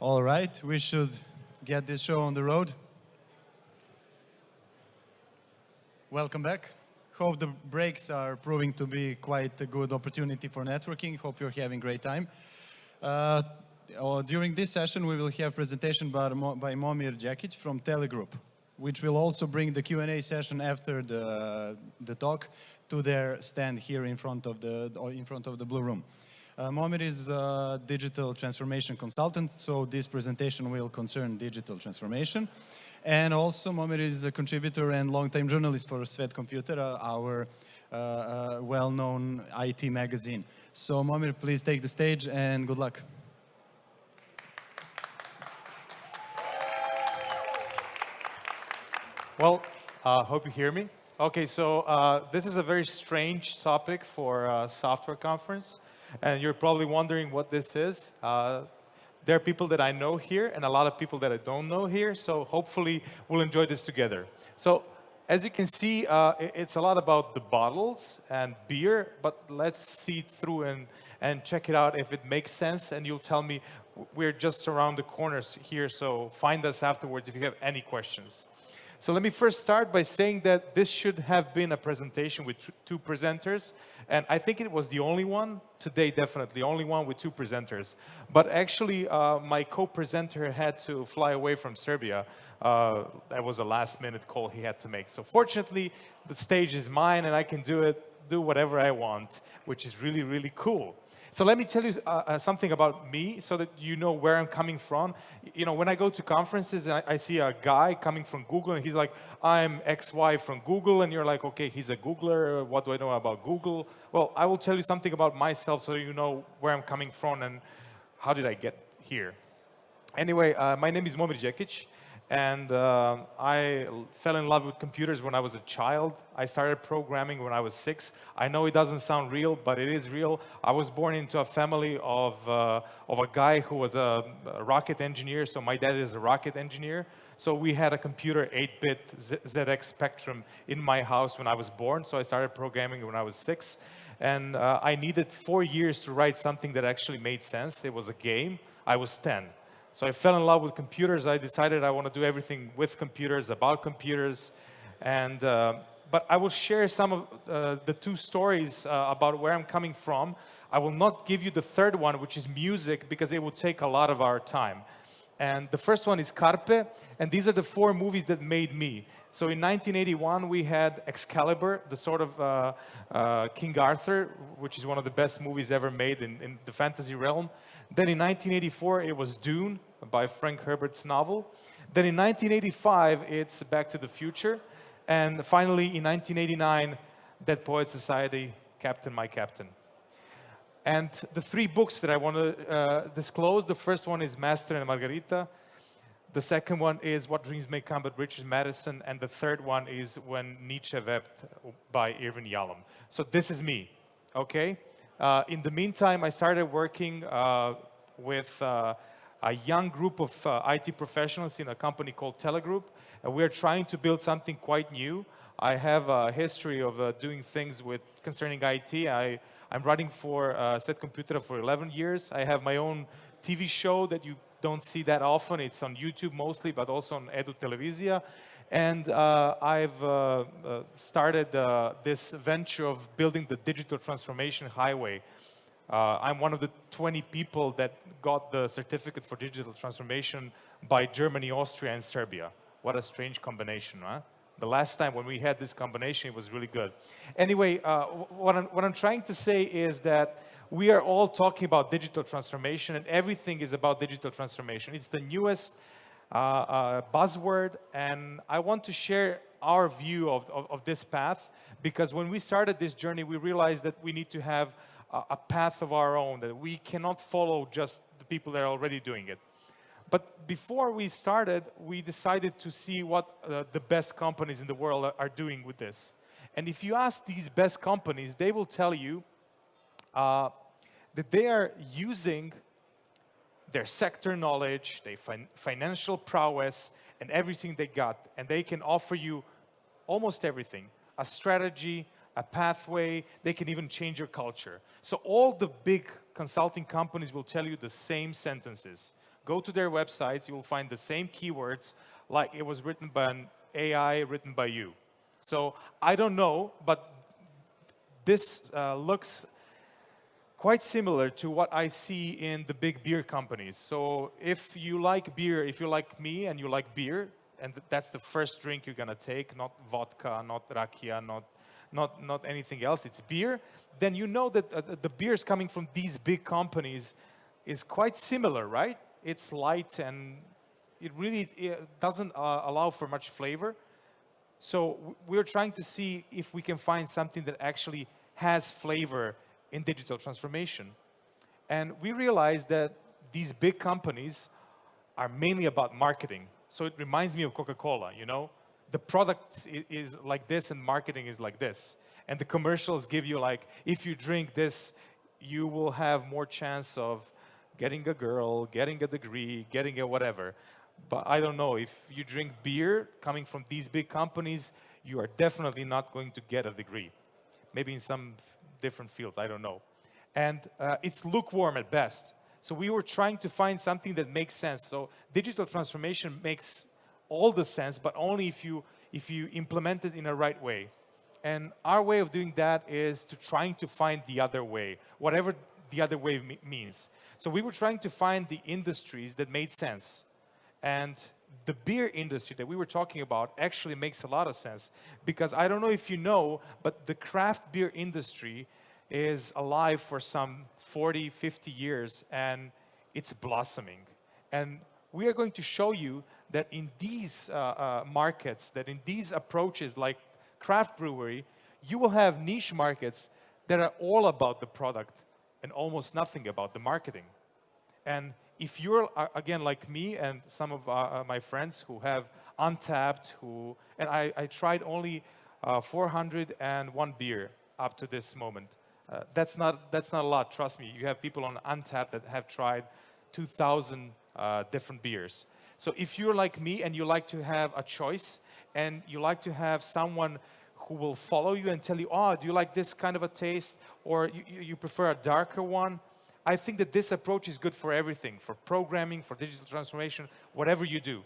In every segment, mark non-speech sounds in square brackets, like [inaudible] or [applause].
All right, we should get this show on the road. Welcome back. Hope the breaks are proving to be quite a good opportunity for networking. Hope you're having a great time. Uh, uh, during this session, we will have presentation by, by Momir Djekic from Telegroup, which will also bring the Q&A session after the, the talk to their stand here in front of the, in front of the Blue Room. Uh, is a digital transformation consultant, so this presentation will concern digital transformation. And also, Momir is a contributor and long-time journalist for Svet kompjutera, uh, our uh, uh, well-known IT magazine. So, Momir, please take the stage and good luck. Well, uh, hope you hear me. Okay, so uh, this is a very strange topic for a software conference, and you're probably wondering what this is. Uh, there are people that I know here and a lot of people that I don't know here, so hopefully we'll enjoy this together. So as you can see, uh, it's a lot about the bottles and beer, but let's see through and, and check it out if it makes sense, and you'll tell me we're just around the corners here, so find us afterwards if you have any questions. So let me first start by saying that this should have been a presentation with two presenters, and I think it was the only one, today definitely, only one with two presenters. But actually, uh, my co-presenter had to fly away from Serbia. Uh, that was a last minute call he had to make. So fortunately, the stage is mine and I can do it, do whatever I want, which is really, really cool. So let me tell you uh, uh, something about me so that you know where I'm coming from. You know, when I go to conferences and I, I, see a guy coming from Google and he's like, I'm XY from Google, and you're like, okay, he's a Googler, what do I know about Google? Well, I will tell you something about myself so you know where I'm coming from and how did I get here. Anyway, uh, my name is Momir Djekic. And uh, I fell in love with computers when I was a child. I started programming when I was six. I know it doesn't sound real, but it is real. I was born into a family of, uh, of a guy who was a, a, rocket engineer. So my dad is a rocket engineer. So we had a computer 8-bit ZX Spectrum in my house when I was born. So I started programming when I was six. And uh, I needed four years to write something that actually made sense. It was a game. I was 10. So I fell in love with computers. I decided I want to do everything with computers, about computers. And, uh, but I will share some of uh, the two stories uh, about where I'm coming from. I will not give you the third one, which is music, because it will take a lot of our time. And the first one is Carpe, and these are the four movies that made me. So in 1981, we had Excalibur, the sort of uh, uh, King Arthur, which is one of the best movies ever made in, in the fantasy realm. Then in 1984, it was Dune by Frank Herbert's novel. Then in 1985, it's Back to the Future. And finally, in 1989, Dead Poet Society, Captain My Captain. And the three books that I want to uh, disclose, the first one is Master and Margarita. The second one is What Dreams May Come by Richard Matheson. And the third one is When Nietzsche Wept by Irvin Yalom. So this is me, okay? Uh, in the meantime, I started working uh, with uh, a young group of uh, IT professionals in a company called Telegroup. And we're trying to build something quite new. I have a history of uh, doing things with concerning IT. I, I'm running for uh, Computer for 11 years. I have my own TV show that you don't see that often. It's on YouTube mostly, but also on Edu Televizija. And uh, I've uh, uh, started uh, this venture of building the digital transformation highway. Uh, I'm one of the 20 people that got the certificate for digital transformation by Germany, Austria, and Serbia. What a strange combination, huh? The last time when we had this combination, it was really good. Anyway, uh, what, I'm, what I'm trying to say is that we are all talking about digital transformation and everything is about digital transformation. It's the newest uh, uh, buzzword, and I want to share our view of, of, of, this path because when we started this journey, we realized that we need to have a, a path of our own, that we cannot follow just the people that are already doing it. But before we started, we decided to see what uh, the best companies in the world are, are, doing with this. And if you ask these best companies, they will tell you uh, that they are using their sector knowledge, their fin financial prowess, and everything they got. And they can offer you almost everything. A strategy, a pathway, they can even change your culture. So all the big consulting companies will tell you the same sentences. Go to their websites, you will find the same keywords like it was written by an AI written by you. So I don't know, but this uh, looks quite similar to what I see in the big beer companies. So if you like beer, if you like me and you like beer, and that's the first drink you're gonna take, not vodka, not rakia, not, not, not anything else, it's beer, then you know that uh, the beers coming from these big companies is quite similar, right? It's light and it really it doesn't uh, allow for much flavor. So we're trying to see if we can find something that actually has flavor in digital transformation. And we realized that these big companies are mainly about marketing. So it reminds me of Coca-Cola, you know? The product is like this and marketing is like this. And the commercials give you like, if you drink this, you will have more chance of getting a girl, getting a degree, getting a whatever. But I don't know, if you drink beer coming from these big companies, you are definitely not going to get a degree. Maybe in some different fields, I don't know. And uh, it's lukewarm at best. So we were trying to find something that makes sense. So digital transformation makes all the sense, but only if you, if you implement it in a right way. And our way of doing that is to trying to find the other way, whatever the other way means. So we were trying to find the industries that made sense. And the beer industry that we were talking about actually makes a lot of sense because I don't know if you know, but the craft beer industry is alive for some 40, 50 years and it's blossoming. And we are going to show you that in these uh, uh, markets, that in these approaches like craft brewery, you will have niche markets that are all about the product and almost nothing about the marketing. And if you're, uh, again, like me and some of uh, uh, my friends who have Untappd, who, and I, I tried only uh, 401 beer up to this moment. Uh, that's, not, that's not a lot, trust me. You have people on Untappd that have tried 2,000 uh, different beers. So if you're like me and you like to have a choice and you like to have someone who will follow you and tell you, oh, do you like this kind of a taste? Or you, you prefer a darker one? I think that this approach is good for everything, for programming, for digital transformation, whatever you do.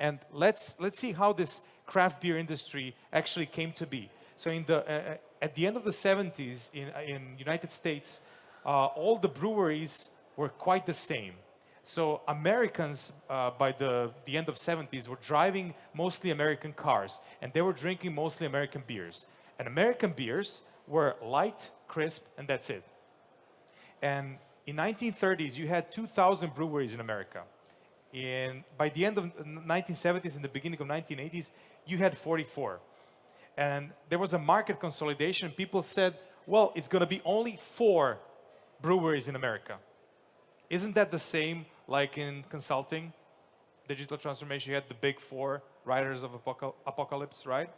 And let's, let's see how this craft beer industry actually came to be. So in the, uh, uh at the end of the 70s in, in United States, uh, all the breweries were quite the same. So Americans, uh, by the, the end of 70s, were driving mostly American cars, and they were drinking mostly American beers. And American beers were light, crisp, and that's it. And in 1930s, you had 2,000 breweries in America. In, by the end of the 1970s and the beginning of 1980s, you had 44. And there was a market consolidation. People said, well, it's going to be only four breweries in America. Isn't that the same like in consulting, digital transformation, you had the big four writers of apocalypse, right?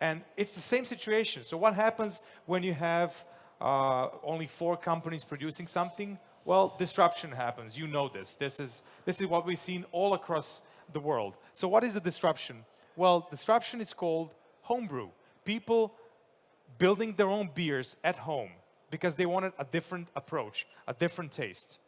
And it's the same situation. So what happens when you have uh, only four companies producing something? Well, disruption happens. You know this. This is, this is what we've seen all across the world. So what is a disruption? Well, disruption is called homebrew. People building their own beers at home because they wanted a different approach, a different taste.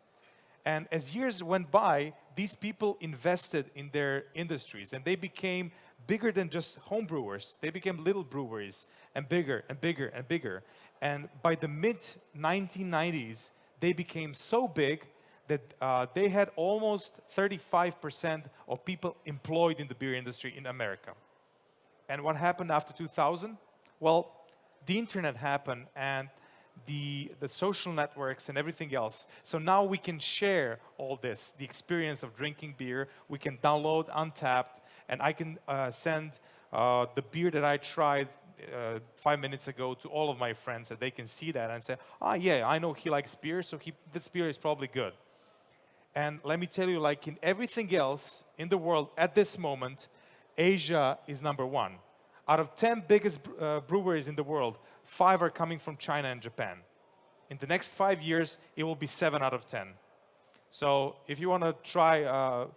And as years went by, these people invested in their industries and they became bigger than just home brewers. They became little breweries and bigger and bigger and bigger. And by the mid 1990s, they became so big that uh, they had almost 35% of people employed in the beer industry in America. And what happened after 2000? Well, the internet happened and the, the social networks and everything else. So now we can share all this, the experience of drinking beer. We can download Untappd, and I can uh, send uh, the beer that I tried uh, five minutes ago to all of my friends that they can see that and say, ah, yeah, I know he likes beer, so he, this beer is probably good. And let me tell you, like in everything else in the world at this moment, Asia is number one. Out of 10 biggest uh, breweries in the world, five are coming from China and Japan. In the next five years, it will be seven out of 10. So if you want to try uh,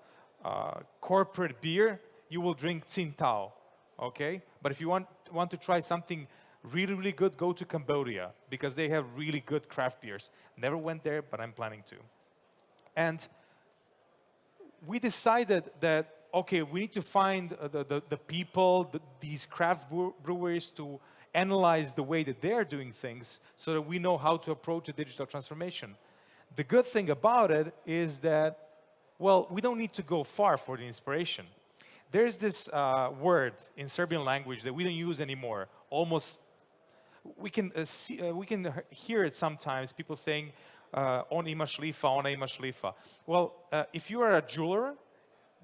uh, corporate beer, you will drink Tsingtao, okay? But if you want, want to try something really, really good, go to Cambodia because they have really good craft beers. Never went there, but I'm planning to. And we decided that, okay, we need to find uh, the, the, the people, the, these craft breweries to analyze the way that they're doing things so that we know how to approach a digital transformation. The good thing about it is that, well, we don't need to go far for the inspiration. There's this uh, word in Serbian language that we don't use anymore, almost, we can, uh, see, uh, we can hear it sometimes, people saying, uh, on ima šlifa, ona ima šlifa. Well, uh, if you are a jeweler,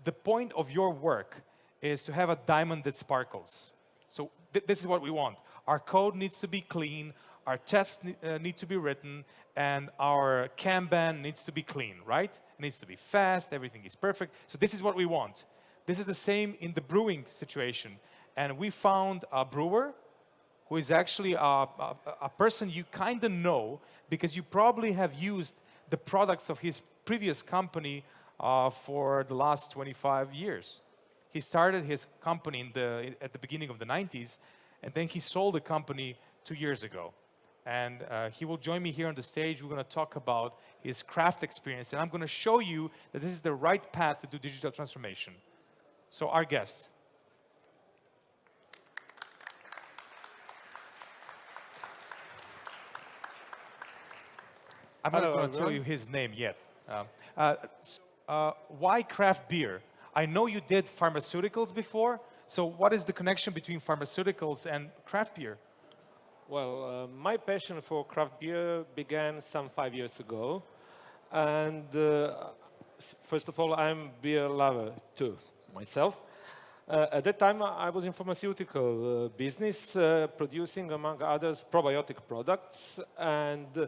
the point of your work is to have a diamond that sparkles. So th this is what we want. Our code needs to be clean, our tests uh, need to be written, and our Kanban needs to be clean, right? It needs to be fast, everything is perfect. So this is what we want. This is the same in the brewing situation. And we found a brewer who is actually a, a, a person you kind of know because you probably have used the products of his previous company uh, for the last 25 years. He started his company the, at the beginning of the 90s, and then he sold the company two years ago. And uh, he will join me here on the stage. We're going to talk about his craft experience, and I'm going to show you that this is the right path to do digital transformation. So our guest. I'm not going to tell you his name yet. Um, uh, uh, why craft beer? I know you did pharmaceuticals before, so what is the connection between pharmaceuticals and craft beer? Well, uh, my passion for craft beer began some five years ago. And uh, first of all, I'm beer lover too, myself. Uh, at that time, I was in pharmaceutical uh, business, uh, producing, among others, probiotic products. And uh,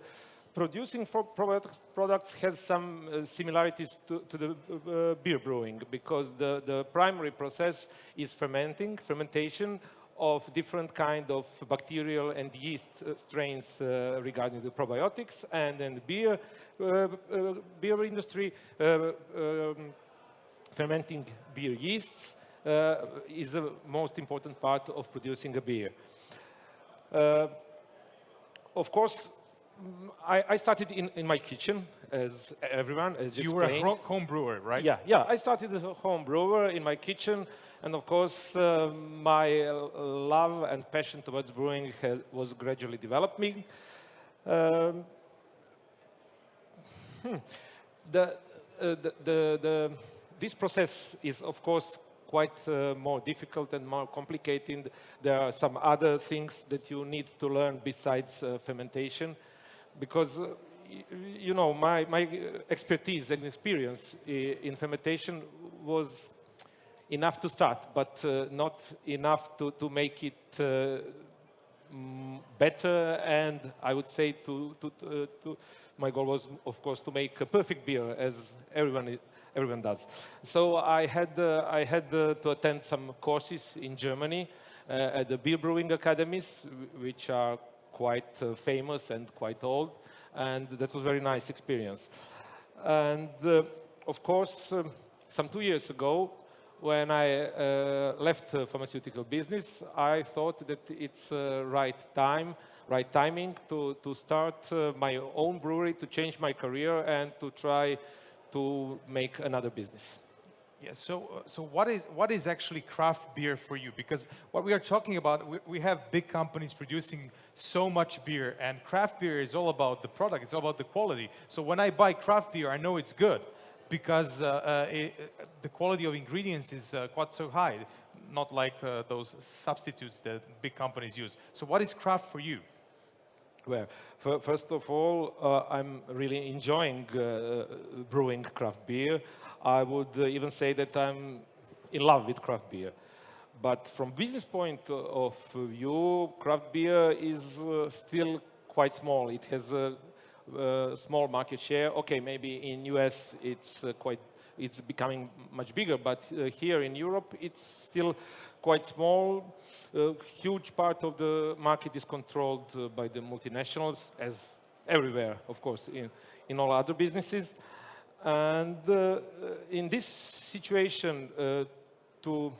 producing probiotic products has some similarities to, to the beer brewing because the, the primary process is fermenting, fermentation of different kind of bacterial and yeast uh, strains uh, regarding the probiotics and then the beer, uh, beer industry um, fermenting beer yeasts is the most important part of producing a beer. of course, I, I, started in, in my kitchen, as everyone, as you, you were a home brewer, right? Yeah, yeah. I started as a home brewer in my kitchen, and of course, uh, my love and passion towards brewing has, was gradually developing. Um, hmm. the, uh, the, the, the, this process is, of course, quite uh, more difficult and more complicated. There are some other things that you need to learn besides uh, fermentation, because uh, you know, my, my expertise and experience in fermentation was enough to start, but uh, not enough to, to make it uh, better. And I would say to, to, uh, to, my goal was, of course, to make a perfect beer, as everyone everyone does. So I had uh, I had uh, to attend some courses in Germany uh, at the beer brewing academies, which are quite famous and quite old, and that was a very nice experience. And of course, um, some two years ago, when I uh, left the pharmaceutical business, I thought that it's uh, right time, right timing to, to start uh, my own brewery, to change my career and to try to make another business. Yeah, so, uh, so what, is, what is actually craft beer for you? Because what we are talking about, we, we have big companies producing so much beer, and craft beer is all about the product, it's all about the quality. So when I buy craft beer, I know it's good because uh, uh, it, the quality of ingredients is uh, quite so high, not like those substitutes that big companies use. So what is craft for you? Well, first of all, uh, I'm really enjoying uh, brewing craft beer. I would uh, even say that I'm in love with craft beer. But from business point of view, craft beer is still quite small. It has a uh, small market share. Okay, maybe in US it's uh, quite, it's becoming much bigger, but uh, here in Europe it's still quite small. A huge part of the market is controlled uh, by the multinationals, as everywhere, of course, in, in all other businesses. And uh, in this situation, uh, to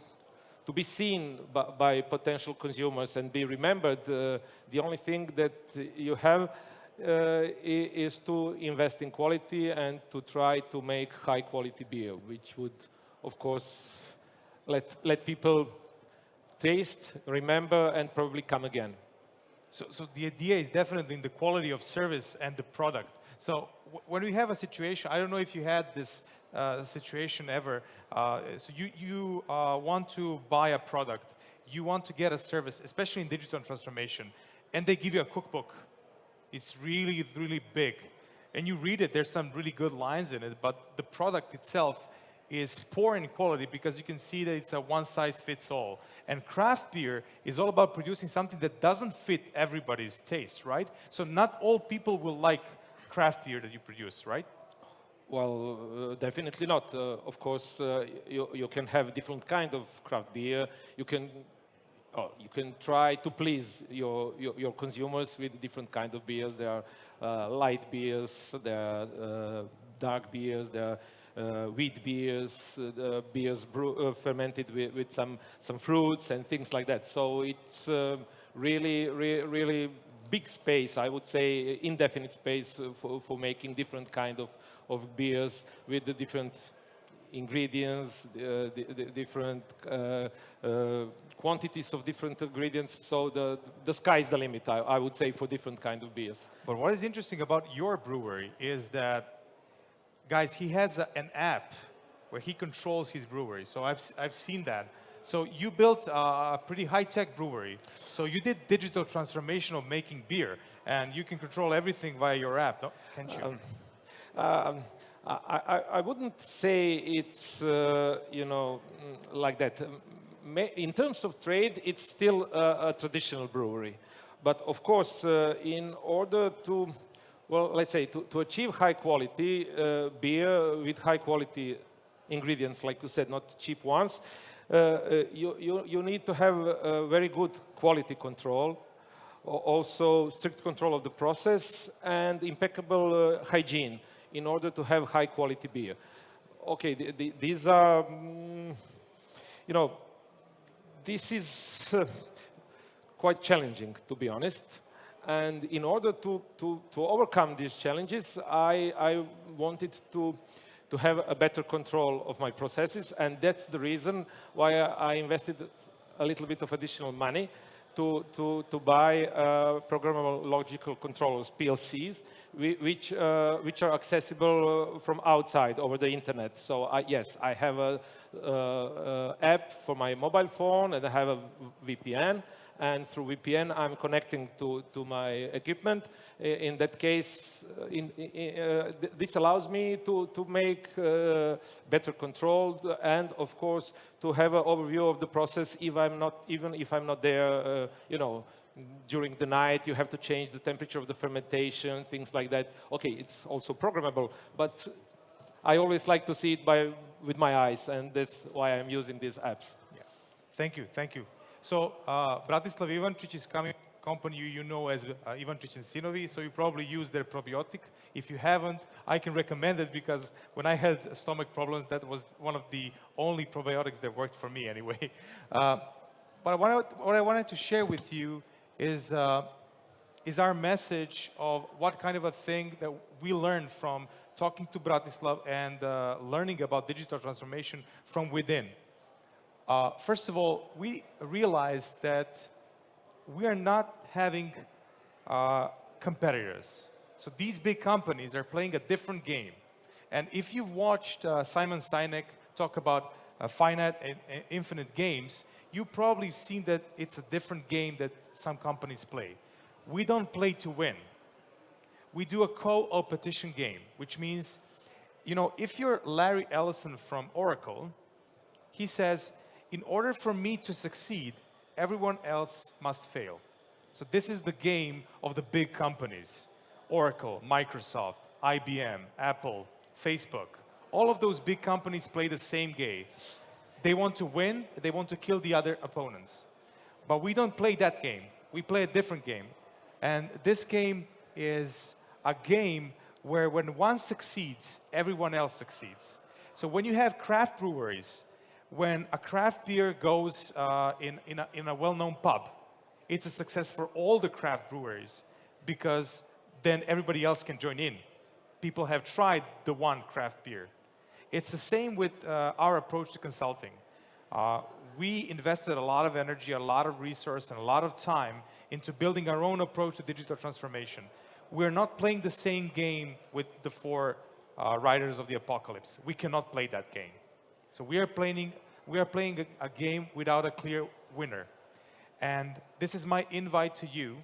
to be seen by, potential consumers and be remembered, the only thing that you have i- is to invest in quality and to try to make high quality beer, which would, of course, let, let people taste, remember, and probably come again. So, so the idea is definitely in the quality of service and the product. So when we have a situation, I don't know if you had this uh, situation ever. Uh, so you, you uh, want to buy a product, you want to get a service, especially in digital transformation, and they give you a cookbook. It's really, really big. And you read it, there's some really good lines in it, but the product itself is poor in quality because you can see that it's a one size fits all. And craft beer is all about producing something that doesn't fit everybody's taste, right? So not all people will like craft beer that you produce, right? Well, uh, definitely not. Uh, of course, uh, you, you can have different kind of craft beer. You can, oh, you can try to please your, your, your consumers with different kind of beers. There are uh, light beers, there are uh, dark beers, there are wheat beers, uh, beers brew, uh, fermented with, with some, some fruits and things like that. So it's really, re really big space, I would say, indefinite space uh, for, for making different kind of, of beers with the different ingredients, uh, the, the different uh, uh, quantities of different ingredients. So the, the sky's the limit, I, I would say, for different kind of beers. But what is interesting about your brewery is that, guys, he has a, an app where he controls his brewery. So I've, I've seen that. So you built a, a pretty high-tech brewery. So you did digital transformation of making beer, and you can control everything via your app, no? can't you? Um, um, I, I, I wouldn't say it's, uh, you know, mm, like that. Um, In terms of trade, it's still a, a traditional brewery. But of course, uh, in order to, well, let's say, to, to achieve high quality uh, beer with high quality ingredients, like you said, not cheap ones, uh, uh, you, you, you need to have very good quality control, also strict control of the process and impeccable uh, hygiene in order to have high quality beer. Okay, the, the, these are, mm, you know, this is uh, quite challenging, to be honest. And in order to, to, to overcome these challenges, I, I wanted to, to have a better control of my processes. And that's the reason why I invested a little bit of additional money to, to, to buy uh, programmable logical controllers, PLCs, which, uh, which are accessible from outside over the internet. So I, yes, I have a uh, uh, app for my mobile phone and I have a VPN. And through VPN, I'm connecting to, to my equipment. In that case, uh, in, in, uh, th- this allows me to, to make uh, better control and, of course, to have an overview of the process if I'm not, even if I'm not there, uh, you know, during the night, you have to change the temperature of the fermentation, things like that. Okay, it's also programmable, but I always like to see it by, with my eyes, and that's why I'm using these apps. Thank you, thank you. So uh, Bratislav Ivančić is coming company you, know as uh, Ivančić and Sinovi, so you probably use their probiotic. If you haven't, I can recommend it because when I had stomach problems, that was one of the only probiotics that worked for me anyway. [laughs] Uh, but what I, what I wanted to share with you is, uh, is our message of what kind of a thing that we learned from talking to Bratislav and uh, learning about digital transformation from within. Uh, first of all, we realized that we are not having uh, competitors. So these big companies are playing a different game. And if you've watched uh, Simon Sinek talk about uh, finite and, and infinite games, you probably seen that it's a different game that some companies play. We don't play to win. We do a co-opetition game, which means, you know, if you're Larry Ellison from Oracle, he says, in order for me to succeed, everyone else must fail. So this is the game of the big companies. Oracle, Microsoft, IBM, Apple, Facebook. All of those big companies play the same game. They want to win, they want to kill the other opponents. But we don't play that game. We play a different game. And this game is a game where when one succeeds, everyone else succeeds. So when you have craft breweries, when a craft beer goes uh, in, in a, in a well-known pub, it's a success for all the craft breweries because then everybody else can join in. People have tried the one craft beer. It's the same with uh, our approach to consulting. Uh, we invested a lot of energy, a lot of resource, and a lot of time into building our own approach to digital transformation. We're not playing the same game with the four uh, riders of the apocalypse. We cannot play that game. So we are playing, we are playing a, game without a clear winner. And this is my invite to you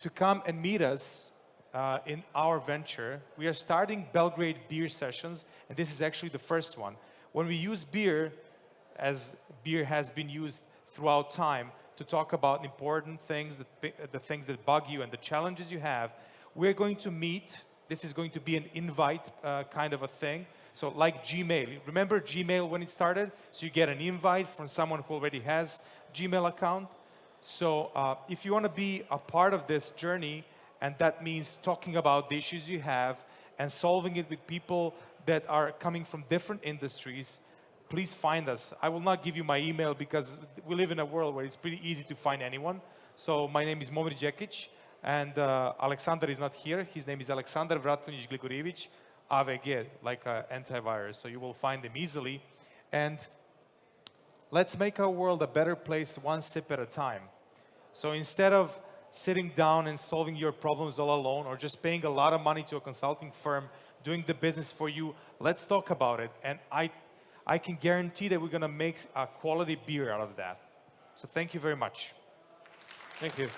to come and meet us uh, in our venture. We are starting Belgrade beer sessions, and this is actually the first one. When we use beer, as beer has been used throughout time, to talk about important things, the things that bug you and the challenges you have, we're going to meet. This is going to be an invite uh, kind of a thing. So like Gmail, remember Gmail when it started? So you get an invite from someone who already has Gmail account. So uh, if you want to be a part of this journey, and that means talking about the issues you have and solving it with people that are coming from different industries, please find us. I will not give you my email because we live in a world where it's pretty easy to find anyone. So my name is Momir Djekic, and uh, Alexander is not here. His name is Alexander Vratonic Gligorievich, AVG, like uh, antivirus. So you will find them easily. And let's make our world a better place one sip at a time. So instead of sitting down and solving your problems all alone or just paying a lot of money to a consulting firm doing the business for you, let's talk about it. And I, I can guarantee that we're going to make a quality beer out of that. So thank you very much. Thank you.